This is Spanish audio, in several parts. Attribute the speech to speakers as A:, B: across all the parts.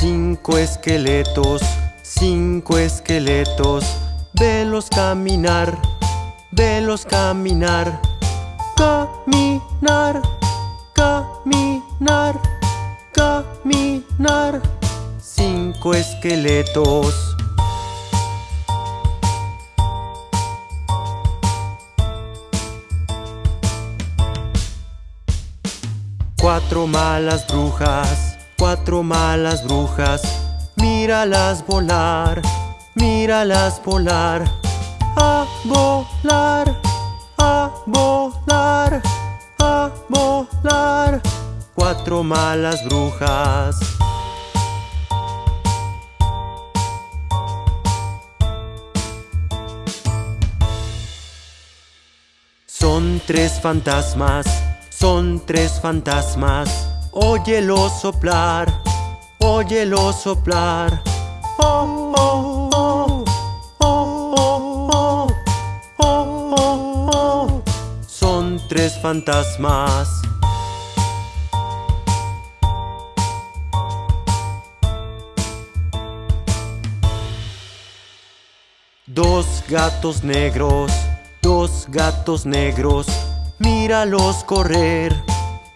A: Cinco esqueletos, cinco esqueletos, velos caminar, velos caminar, caminar, caminar, caminar. Cinco esqueletos. Cuatro malas brujas, cuatro malas brujas, míralas volar, míralas volar, a volar, a volar, a volar. Cuatro malas brujas. Son tres fantasmas son tres fantasmas, óyelo soplar, óyelo soplar. Oh, oh, oh, oh, oh, oh, oh, oh. Son tres fantasmas. Dos gatos negros, dos gatos negros Míralos correr,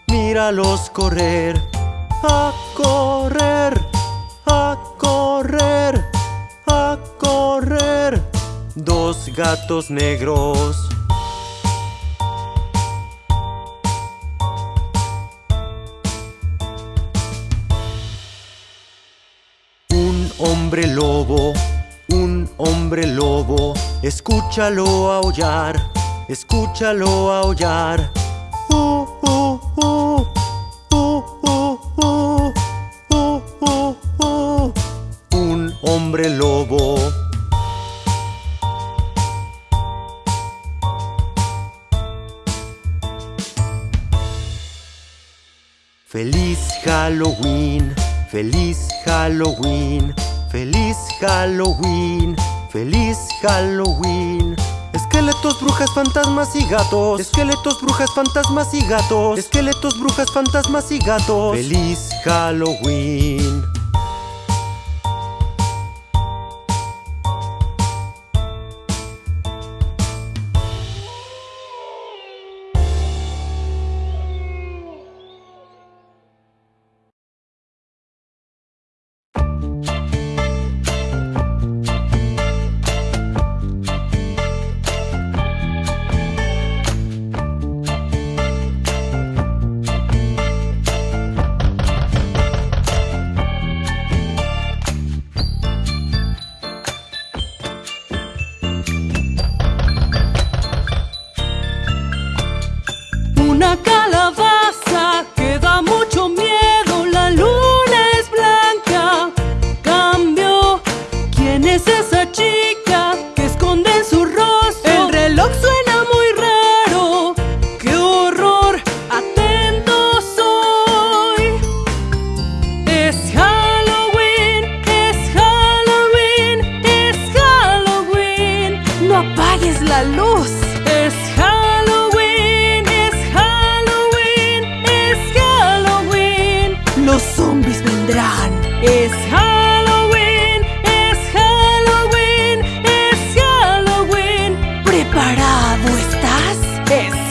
A: míralos correr, a correr, a correr, a correr. Dos gatos negros. Un hombre lobo, un hombre lobo, escúchalo aullar escúchalo aullar. Lobo. Feliz Halloween, feliz Halloween, feliz Halloween, feliz Halloween. Esqueletos, brujas, fantasmas y gatos Esqueletos, brujas, fantasmas y gatos Esqueletos, brujas, fantasmas y gatos ¡Feliz Halloween!
B: Zombies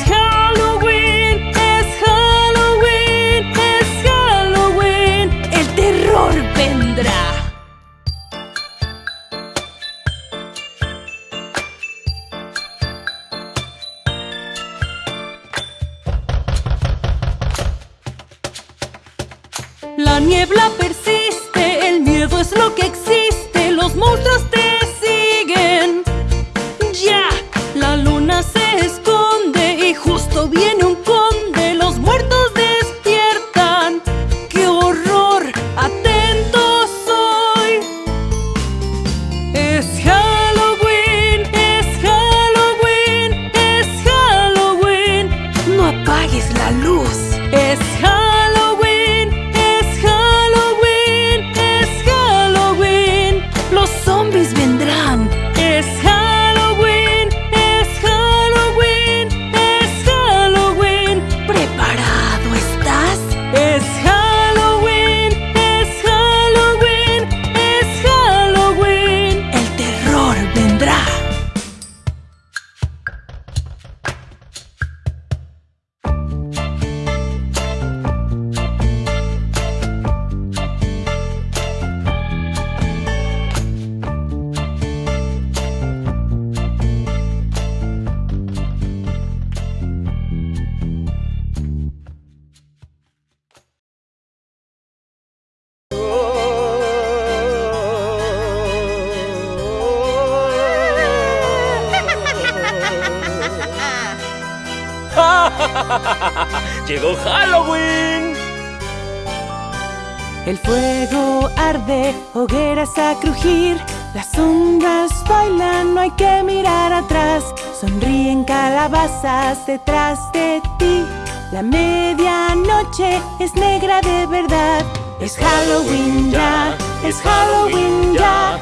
C: El fuego arde, hogueras a crujir Las sombras bailan, no hay que mirar atrás Sonríen calabazas detrás de ti La medianoche es negra de verdad Es Halloween ya, es Halloween ya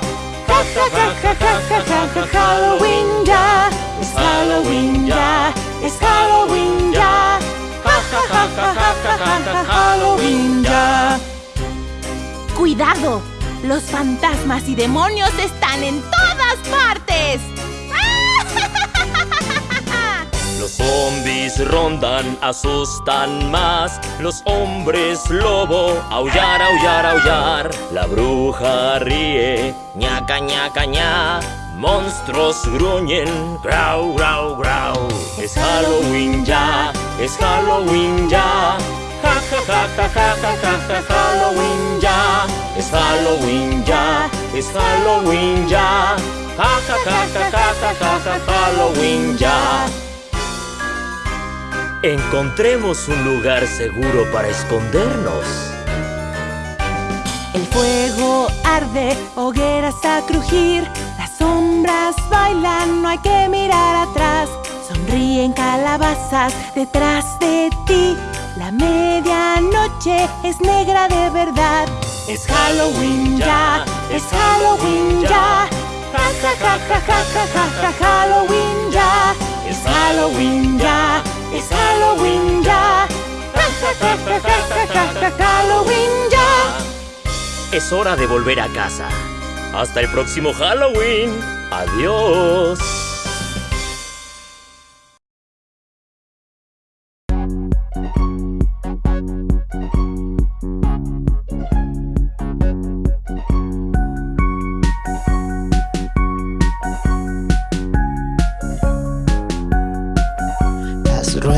C: Ja ja ja ja ja ja ja Halloween ya Es Halloween ya, es Halloween ya Ja ja ja ja ja ja ja Halloween ya
D: ¡Cuidado! Los fantasmas y demonios están en todas partes.
E: Los zombies rondan, asustan más. Los hombres lobo, aullar, aullar, aullar. La bruja ríe, ñaca, ñaca, ña. Monstruos gruñen, grau, grau, grau. Es Halloween ya, es Halloween ya Ja, ja, ja, ja, ja, ja, ja, ja, Halloween ya Es Halloween ya, es Halloween ya Ja, ja, ja, ja, ja, ja, ja, ja, Halloween ya Encontremos un lugar seguro para escondernos.
C: El fuego arde, hogueras a crujir Las sombras bailan, no hay que mirar atrás Sonríen calabazas detrás de ti La medianoche es negra de verdad Es Halloween ya, es Halloween ya Ja ja ja ja ja ja ja Halloween ya Es Halloween ya, es Halloween ya ja ja ja ja ja ja ja Halloween ya
E: Es hora de volver a casa. Hasta el próximo Halloween. Adiós.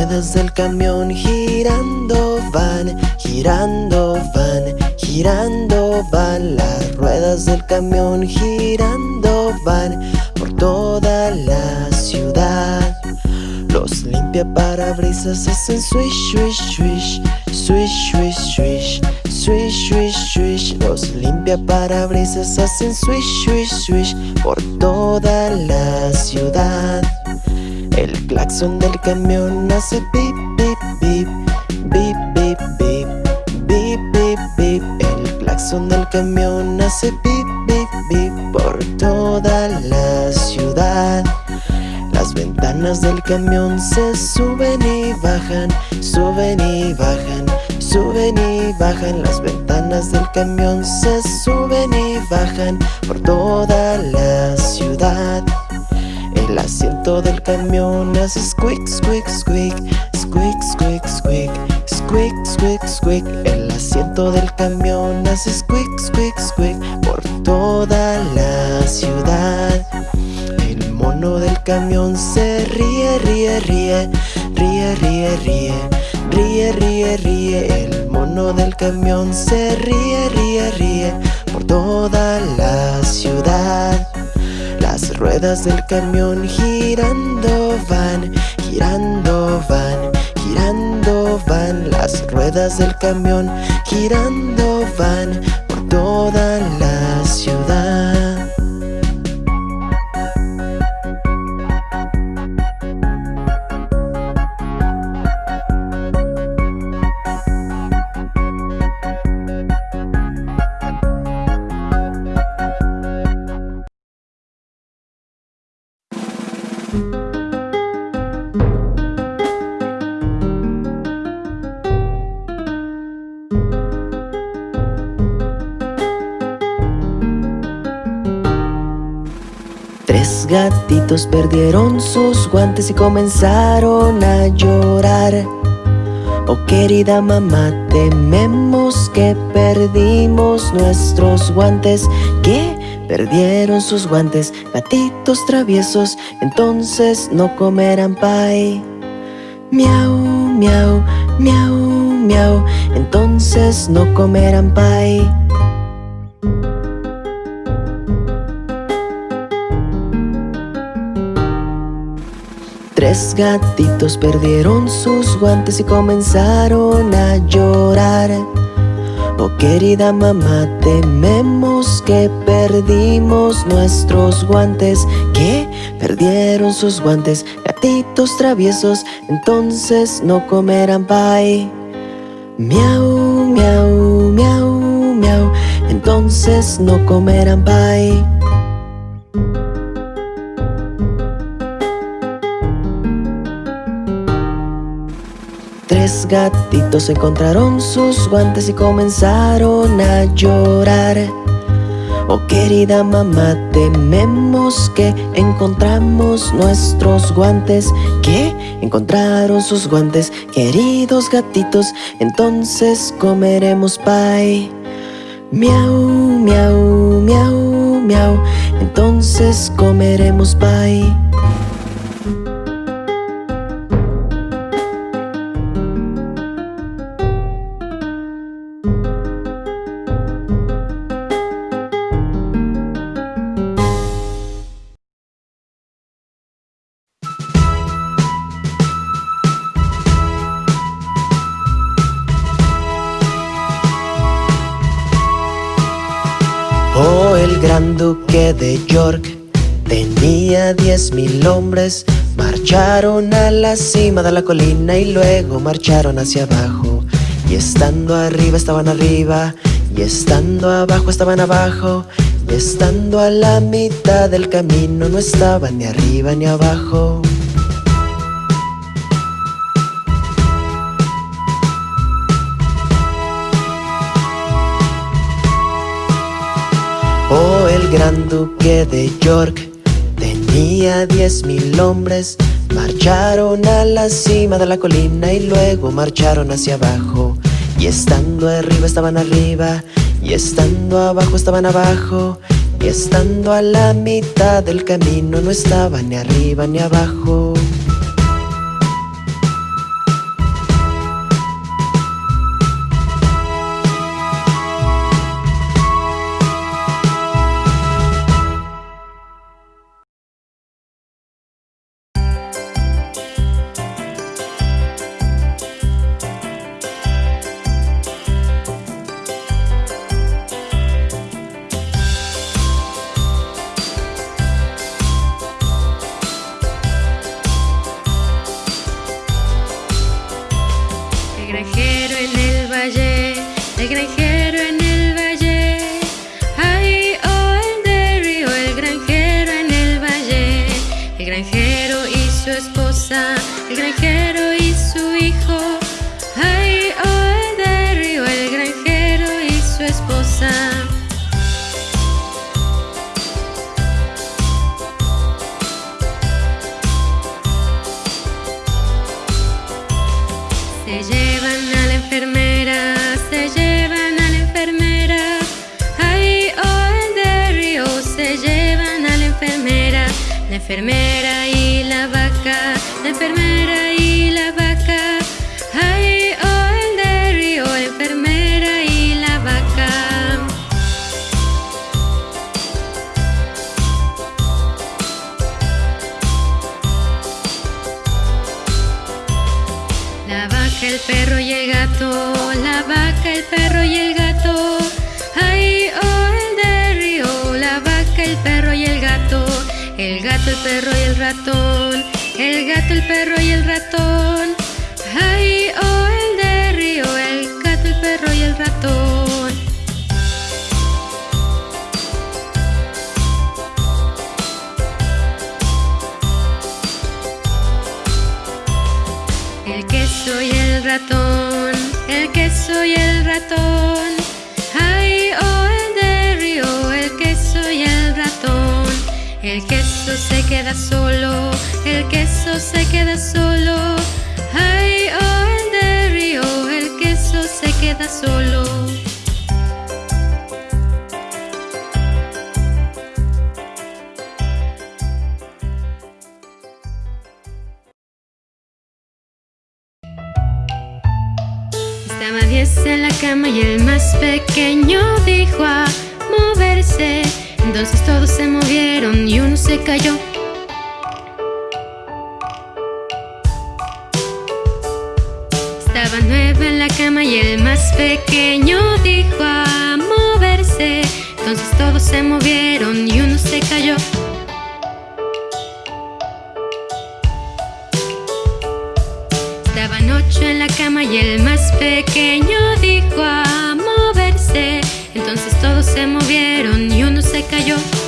F: ruedas del camión girando van, girando van, girando van. Las ruedas del camión girando van por toda la ciudad. Los limpia parabrisas hacen swish, swish, swish, swish, swish, swish Swish, swish, swish, los limpia parabrisas hacen swish, swish, swish por toda la ciudad. El claxon del camión hace pip, pip, pip Bip, bip, bip Bip, bip, bip. El claxon del camión hace pip, pip, pip Por toda la ciudad. Las ventanas del camión se suben y bajan Suben y bajan Suben y bajan. Las ventanas del camión Se suben y bajan por toda la ciudad. El asiento del camión hace squeak, squeak, squeak, squeak, squeak, squeak, squeak, squeak, squeak. El asiento del camión hace squeak, squeak, squeak por toda la ciudad. El mono del camión se ríe, ríe, ríe, ríe, ríe, ríe, ríe, ríe, ríe. El mono del camión se ríe, ríe, ríe por toda la ciudad. Ruedas del camión girando van, girando van, girando van. Las ruedas del camión girando van por toda la ciudad. Perdieron sus guantes y comenzaron a llorar. Oh querida mamá, tememos que perdimos nuestros guantes. ¿Qué? Perdieron sus guantes, gatitos traviesos, entonces no comerán pie. Miau, miau, miau, miau, entonces no comerán pie. Tres gatitos perdieron sus guantes y comenzaron a llorar. Oh querida mamá, tememos que perdimos nuestros guantes. ¿Qué? Perdieron sus guantes, gatitos traviesos Entonces no comerán pie Miau, miau, miau, miau Entonces no comerán pie Tres gatitos encontraron sus guantes y comenzaron a llorar. Oh querida mamá, tememos que encontramos nuestros guantes. ¿Qué? Encontraron sus guantes, queridos gatitos Entonces comeremos pie Miau, miau, miau, miau Entonces comeremos pie duque de York tenía diez mil hombres. Marcharon a la cima de la colina y luego marcharon hacia abajo. Y estando arriba estaban arriba y estando abajo estaban abajo. Y estando a la mitad del camino no estaban ni arriba ni abajo gran duque de York. Tenía diez mil hombres Marcharon a la cima de la colina y luego marcharon hacia abajo. Y estando arriba estaban arriba y estando abajo estaban abajo. Y estando a la mitad del camino no estaban ni arriba ni abajo
G: el perro y el gato, la vaca, el perro y el gato. Ay, oh, el de río, la vaca, el perro y el gato. El gato, el perro y el ratón, el gato, el perro y el ratón. Ratón, el queso y el ratón. Ay, oh, el de río, el queso y el ratón. El queso se queda solo, el queso se queda solo. Ay, oh, el de río, el queso se queda solo. pequeño dijo a moverse. Entonces todos se movieron y uno se cayó. Estaba nueve en la cama y el más pequeño dijo a moverse. Entonces todos se movieron y uno se cayó. Estaban ocho en la cama y el más pequeño cayó.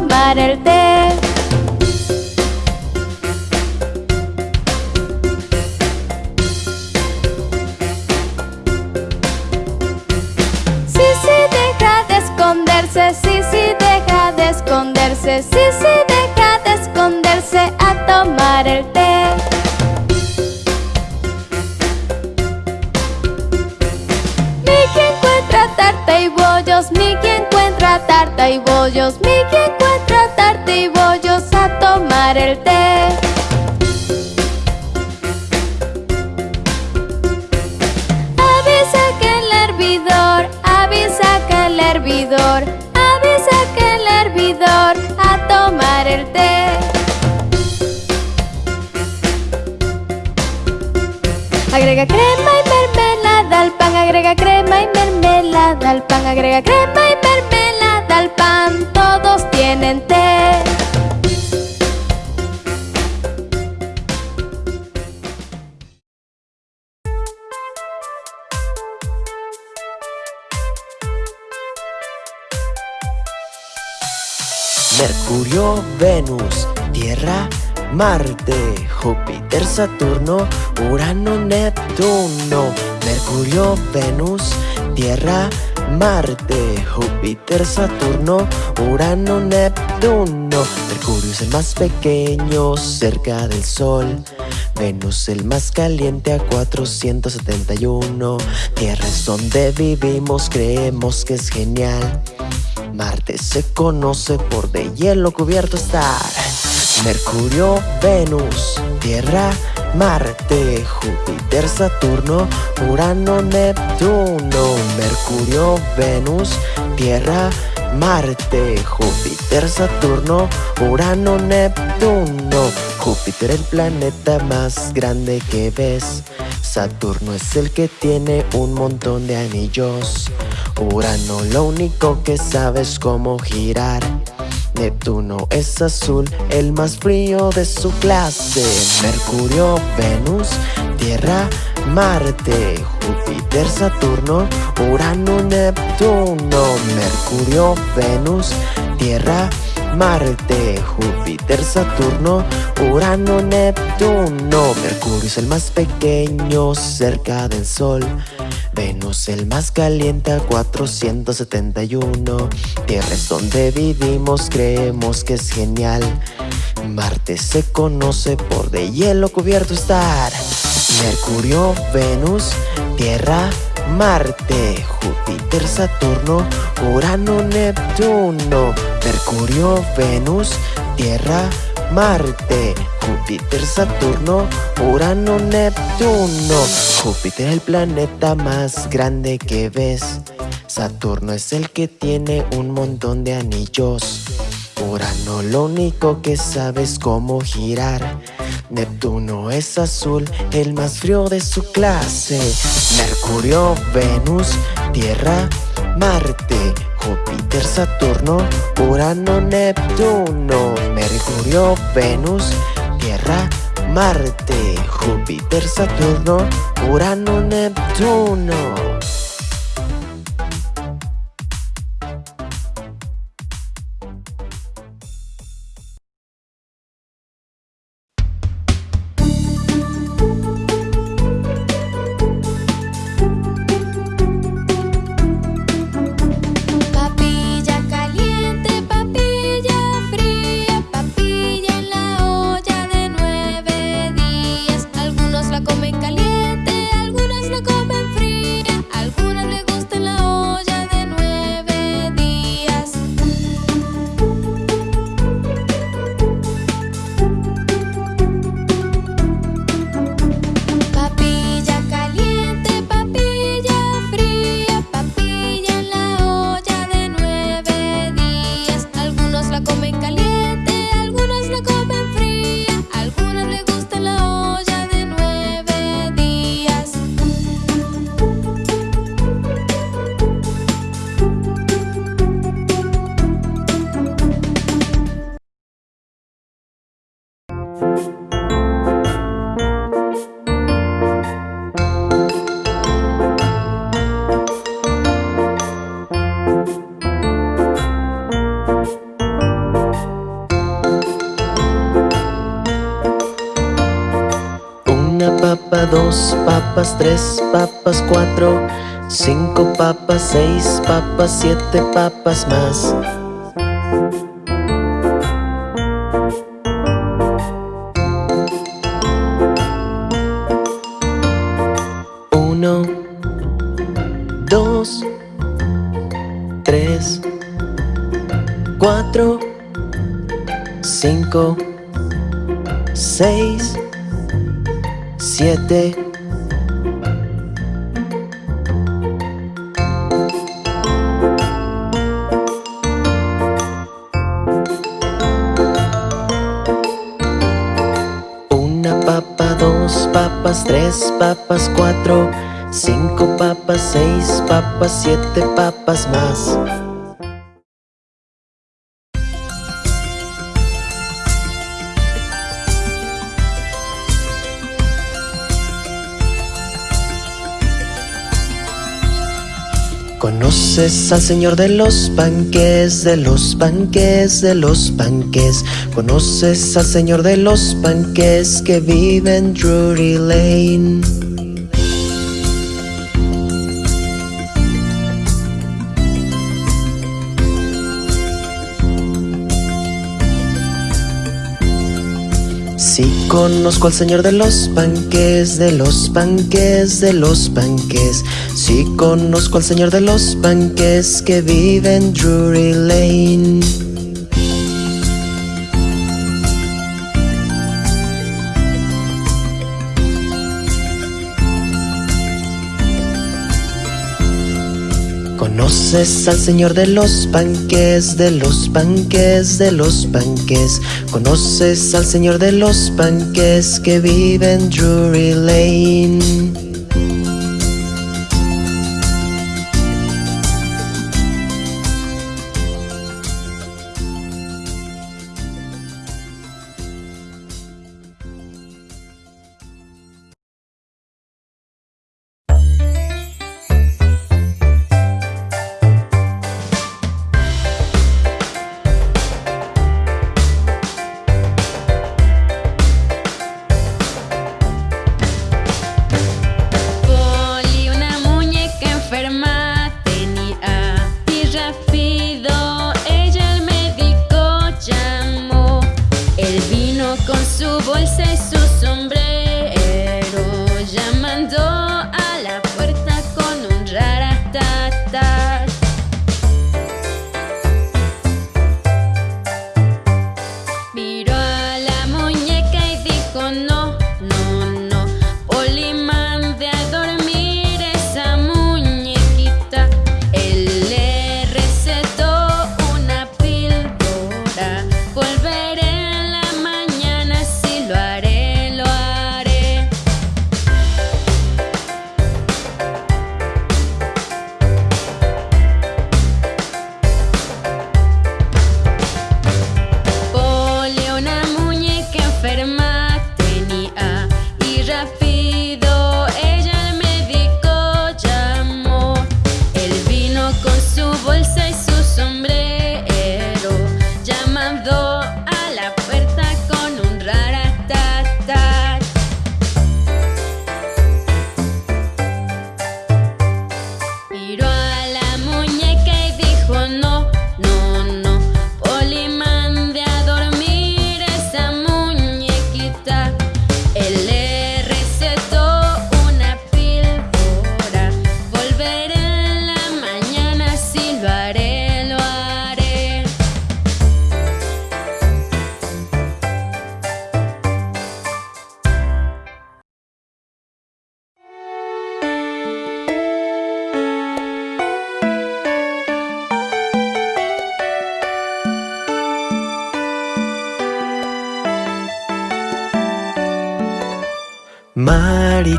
F: 말할 때 Marte, Júpiter, Saturno, Urano, Neptuno. Mercurio, Venus, Tierra, Marte, Júpiter, Saturno, Urano, Neptuno. Mercurio es el más pequeño cerca del Sol. Venus el más caliente a 471. Tierra es donde vivimos, creemos que es genial. Marte se conoce por de hielo cubierto estar. Mercurio, Venus, Tierra, Marte, Júpiter, Saturno, Urano, Neptuno. Mercurio, Venus, Tierra, Marte, Júpiter, Saturno, Urano, Neptuno. Júpiter el planeta más grande que ves. Saturno es el que tiene un montón de anillos. Urano lo único que sabe es cómo girar. Neptuno es azul, el más frío de su clase. Mercurio, Venus, Tierra, Marte, Júpiter, Saturno, Urano, Neptuno, Mercurio, Venus, Tierra, Marte, Júpiter, Saturno, Urano, Neptuno. Mercurio es el más pequeño cerca del Sol Venus el más caliente a 471 Tierra es donde vivimos, creemos que es genial. Marte se conoce por de hielo cubierto estar. Mercurio, Venus, Tierra, Marte, Júpiter, Saturno, Urano, Neptuno, Mercurio, Venus, Tierra, Marte, Júpiter, Saturno, Urano, Neptuno. Júpiter es el planeta más grande que ves. Saturno es el que tiene un montón de anillos. Urano lo único que sabe es cómo girar. Neptuno es azul, el más frío de su clase. Mercurio, Venus, Tierra, Marte, Júpiter, Saturno, Urano, Neptuno, Mercurio, Venus, Tierra, Marte, Júpiter, Saturno, Urano, Neptuno. Tres papas, cuatro, cinco papas, seis papas, siete papas más. Uno, dos, tres, cuatro, cinco, seis, siete siete papas más ¿Conoces al señor de los panques, de los panques, de los panques? ¿Conoces al señor de los panques que vive en Drury Lane? Sí conozco al señor de los panques, de los panques, de los panques Sí conozco al señor de los panques que vive en Drury Lane ¿Conoces al señor de los panques, de los panques, de los panques? ¿Conoces al señor de los panques que vive en Drury Lane? and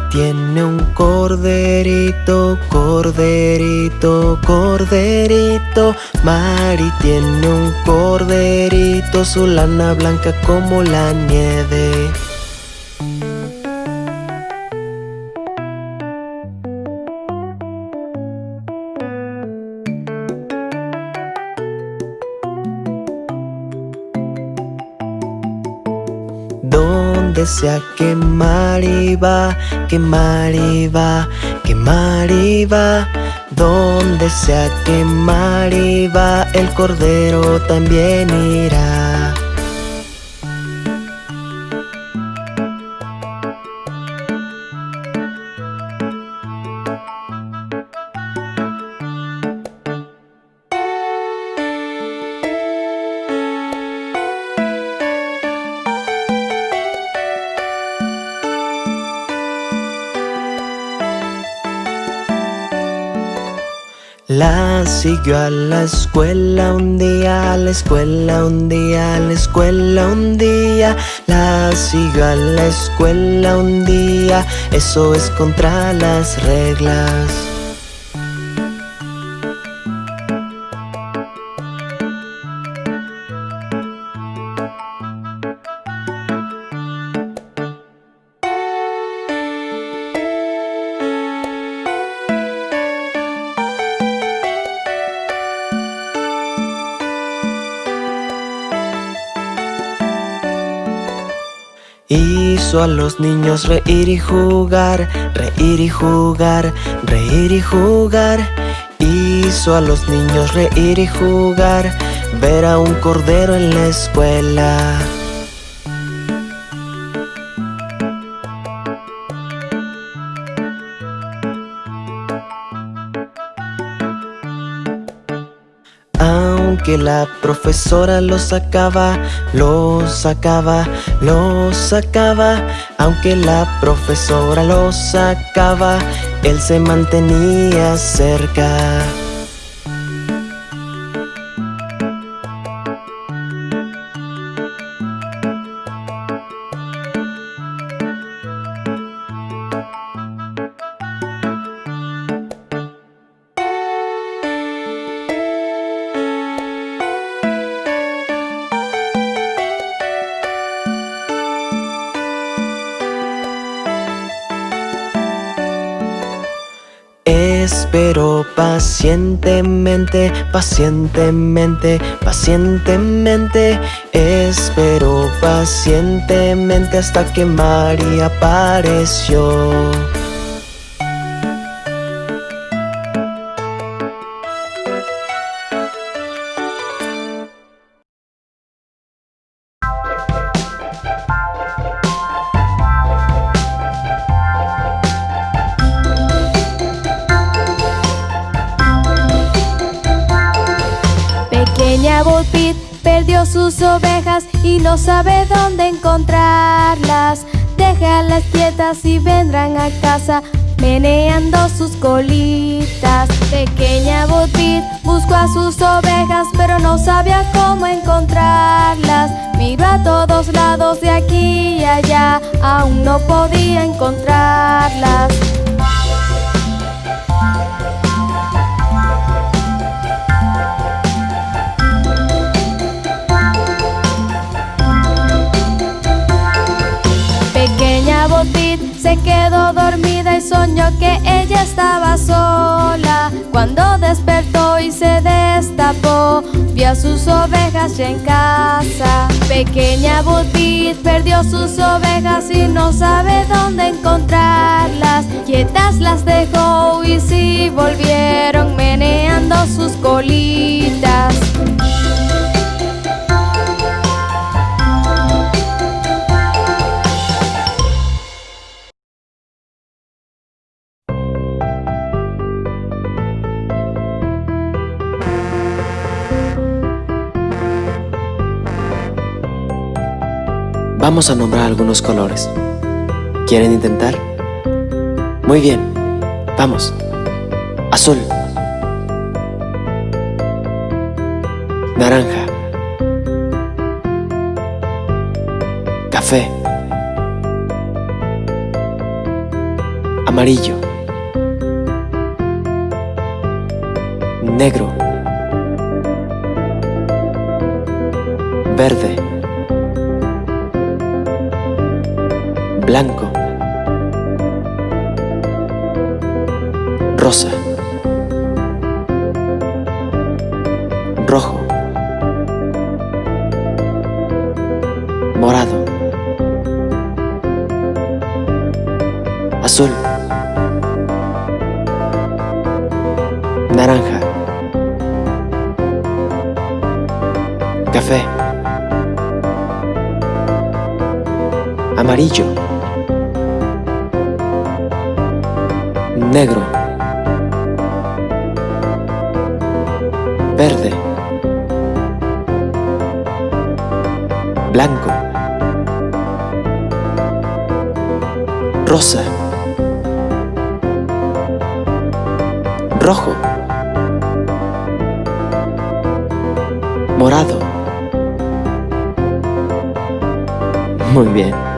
F: tiene un corderito, corderito, corderito. Mari tiene un corderito, su lana blanca como la nieve. Donde sea que Mari va, que Mari va, que Mari va. Donde sea que Mari va, el cordero también irá. Siguió a la escuela un día, a la escuela un día, a la escuela un día. La siguió a la escuela un día, eso es contra las reglas. Hizo a los niños reír y jugar, reír y jugar, reír y jugar. Hizo a los niños reír y jugar, ver a un cordero en la escuela. La profesora lo sacaba, lo sacaba, lo sacaba. Aunque la profesora lo sacaba, él se mantenía cerca. Pacientemente, pacientemente, pacientemente. Espero pacientemente hasta que María apareció
H: a casa meneando sus colitas. Pequeña Pit buscó a sus ovejas pero no sabía cómo encontrarlas. Miró a todos lados de aquí y allá, aún no podía encontrarlas. Se quedó dormida y soñó que ella estaba sola. Cuando despertó y se destapó, vio a sus ovejas ya en casa. Pequeña Botit perdió sus ovejas y no sabe dónde encontrarlas. Quietas las dejó y sí volvieron meneando sus colitas.
F: Vamos a nombrar algunos colores. ¿Quieren intentar? Muy bien, vamos. Azul. Naranja. Café. Amarillo Negro Verde Blanco Rosa Rojo Morado Azul Naranja Café Amarillo Negro Verde Blanco Rosa Rojo Morado. Muy bien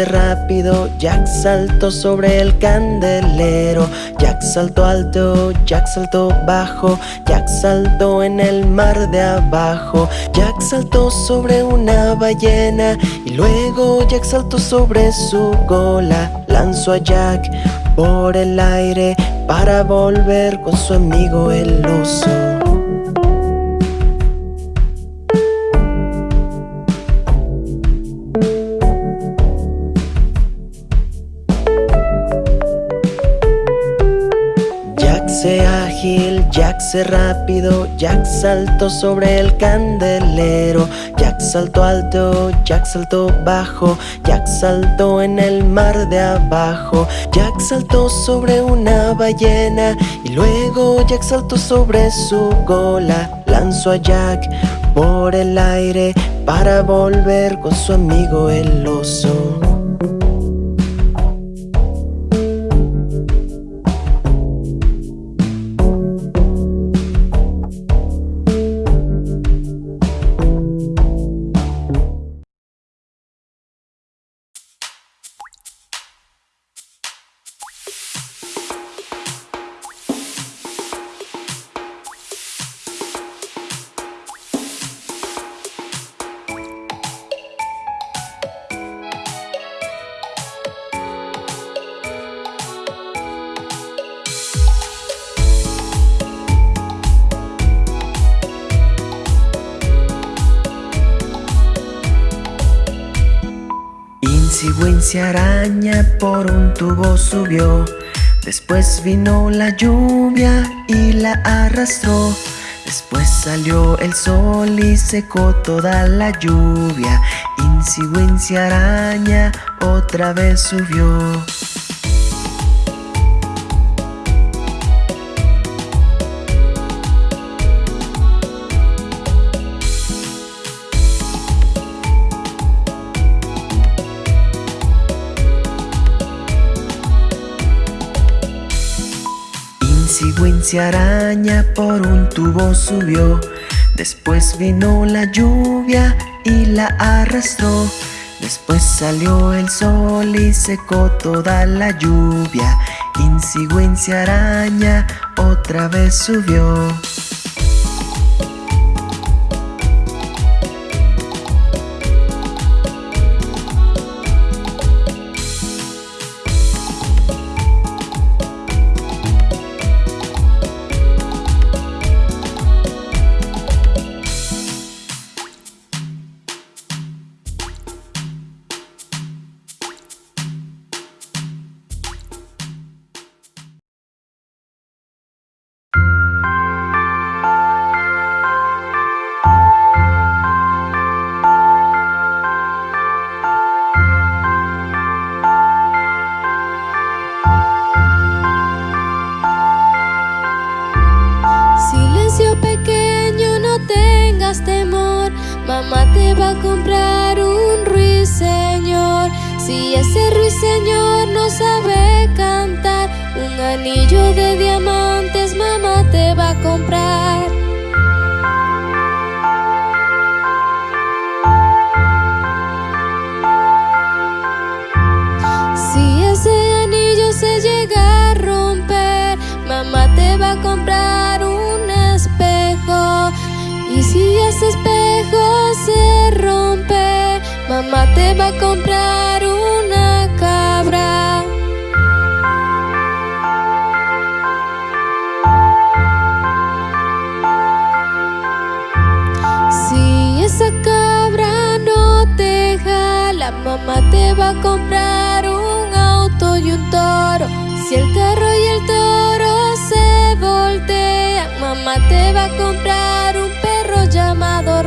F: rápido, Jack saltó sobre el candelero, Jack saltó alto, Jack saltó bajo, Jack saltó en el mar de abajo, Jack saltó sobre una ballena y luego Jack saltó sobre su cola, lanzó a Jack por el aire para volver con su amigo el oso. Rápido, Jack saltó sobre el candelero, Jack saltó alto, Jack saltó bajo, Jack saltó en el mar de abajo, Jack saltó sobre una ballena y luego Jack saltó sobre su cola, lanzó a Jack por el aire para volver con su amigo el oso. Wincy araña por un tubo subió. Después vino la lluvia y la arrastró. Después salió el sol y secó toda la lluvia. Wincy araña otra vez subió Araña por un tubo subió. Después vino la lluvia y la arrastró. Después salió el sol y secó toda la lluvia. Wincy araña otra vez subió
H: comprar un ruiseñor. Si ese ruiseñor no sabe cantar, un anillo de diamantes mamá te va a comprar. Mamá te va a comprar una cabra. Si esa cabra no te jala, mamá te va a comprar un auto y un toro. Si el carro y el toro se voltean, mamá te va a comprar un perro llamado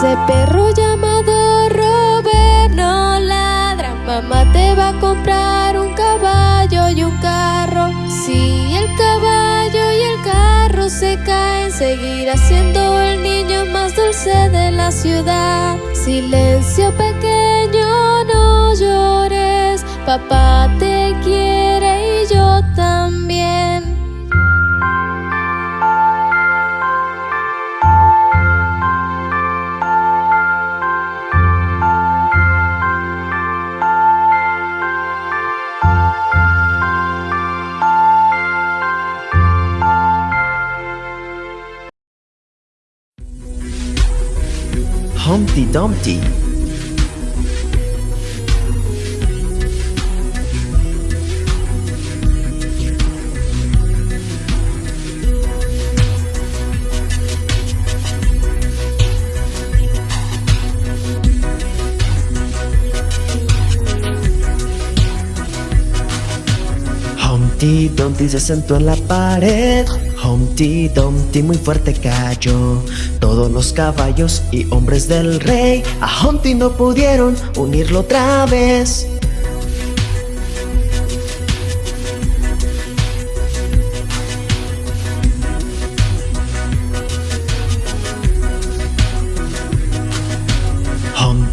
H: ese perro llamado Robert no ladra, mamá te va a comprar un caballo y un carro. Si el caballo y el carro se caen, seguirá siendo el niño más dulce de la ciudad. Silencio pequeño, no llores, papá te quiere y yo también.
F: Humpty Dumpty Dumpty se sentó en la pared Humpty Dumpty muy fuerte cayó. Todos los caballos y hombres del rey A Humpty no pudieron unirlo otra vez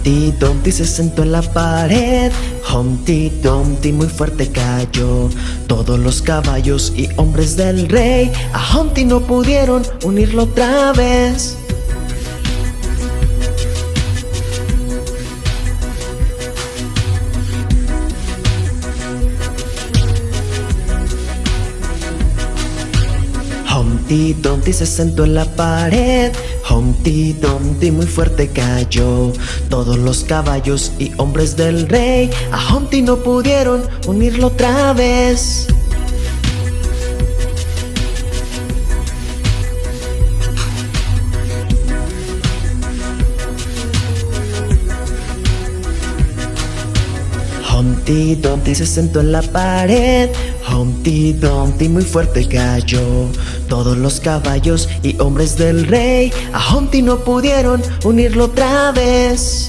F: Humpty Dumpty se sentó en la pared. Humpty Dumpty muy fuerte cayó. Todos los caballos y hombres del rey A Humpty no pudieron unirlo otra vez. Humpty Dumpty se sentó en la pared Humpty Dumpty muy fuerte cayó. Todos los caballos y hombres del rey A Humpty no pudieron unirlo otra vez Humpty Dumpty se sentó en la pared. Humpty Dumpty muy fuerte cayó. Todos los caballos y hombres del rey A Humpty no pudieron unirlo otra vez